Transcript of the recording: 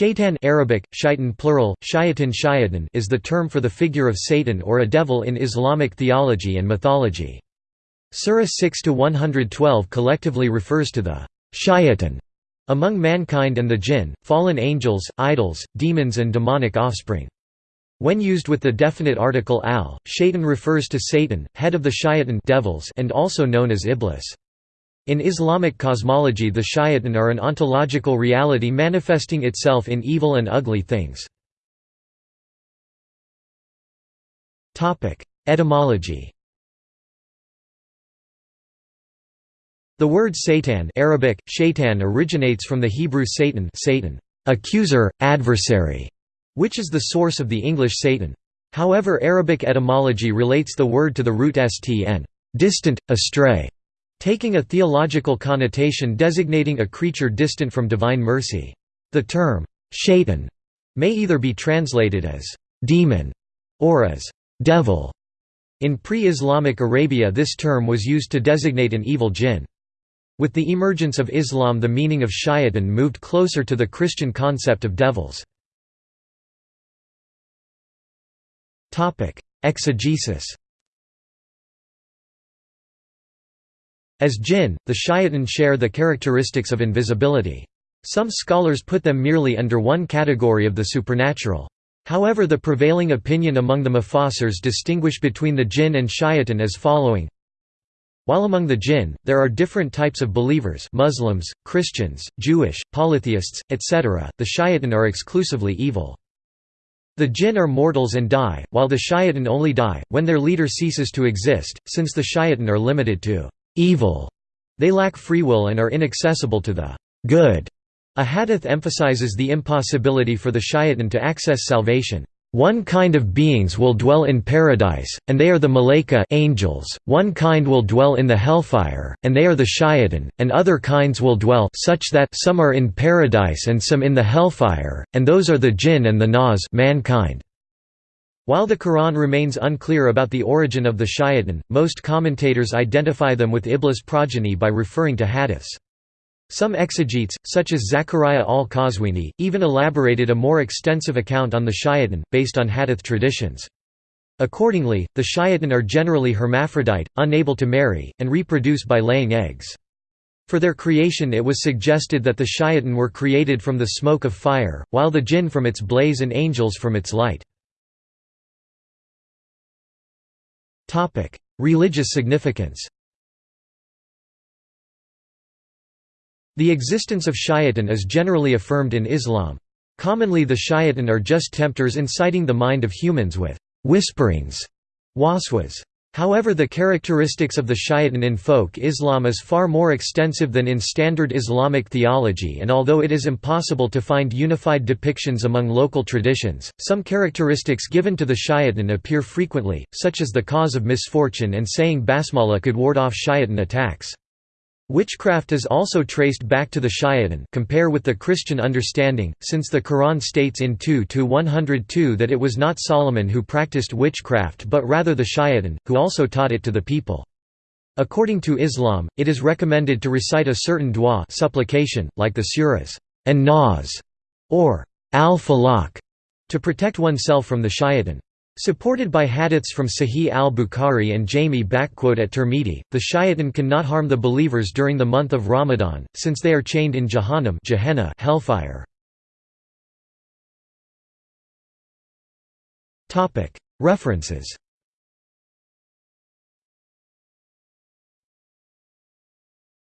Shaitan Arabic, shaitan plural, shayatin shayatan is the term for the figure of Satan or a devil in Islamic theology and mythology. Surah 6-112 collectively refers to the shayatan among mankind and the jinn, fallen angels, idols, demons and demonic offspring. When used with the definite article al, shaitan refers to Satan, head of the shayatan devils and also known as Iblis. In Islamic cosmology the shayatan are an ontological reality manifesting itself in evil and ugly things. Etymology The word Satan Arabic, shaitan originates from the Hebrew Satan, Satan accuser, adversary, which is the source of the English Satan. However Arabic etymology relates the word to the root stn distant, astray, taking a theological connotation designating a creature distant from divine mercy. The term, shaitan, may either be translated as demon or as devil. In pre-Islamic Arabia this term was used to designate an evil jinn. With the emergence of Islam the meaning of shaitan moved closer to the Christian concept of devils. Exegesis As jinn, the shayatan share the characteristics of invisibility. Some scholars put them merely under one category of the supernatural. However the prevailing opinion among the mufassirs distinguish between the jinn and shayatan as following while among the jinn, there are different types of believers Muslims, Christians, Jewish, polytheists, etc., the shayatan are exclusively evil. The jinn are mortals and die, while the shayatan only die, when their leader ceases to exist, since the shayatan are limited to evil. They lack free will and are inaccessible to the good. A hadith emphasizes the impossibility for the shayatan to access salvation. One kind of beings will dwell in paradise, and they are the malaika angels, one kind will dwell in the hellfire, and they are the shayatan, and other kinds will dwell such that some are in paradise and some in the hellfire, and those are the jinn and the nas mankind. While the Quran remains unclear about the origin of the shayatan, most commentators identify them with Iblis progeny by referring to hadiths. Some exegetes, such as Zachariah al-Qazwini, even elaborated a more extensive account on the shayatan, based on hadith traditions. Accordingly, the shayatan are generally hermaphrodite, unable to marry, and reproduce by laying eggs. For their creation it was suggested that the shayatan were created from the smoke of fire, while the jinn from its blaze and angels from its light. Religious significance The existence of shayatan is generally affirmed in Islam. Commonly the shayatan are just tempters inciting the mind of humans with «whisperings» waswas. However the characteristics of the shayatan in folk Islam is far more extensive than in standard Islamic theology and although it is impossible to find unified depictions among local traditions, some characteristics given to the shayatan appear frequently, such as the cause of misfortune and saying basmala could ward off shayatan attacks. Witchcraft is also traced back to the shayatan compare with the Christian understanding, since the Quran states in 2-102 that it was not Solomon who practiced witchcraft but rather the shayatan, who also taught it to the people. According to Islam, it is recommended to recite a certain dua supplication, like the surahs, an-Nas, or al-Falaq, to protect oneself from the shayatan. Supported by hadiths from Sahih al-Bukhari and Jami at Tirmidhi, the shayatan cannot harm the believers during the month of Ramadan, since they are chained in Jahannam Gehenna hellfire. References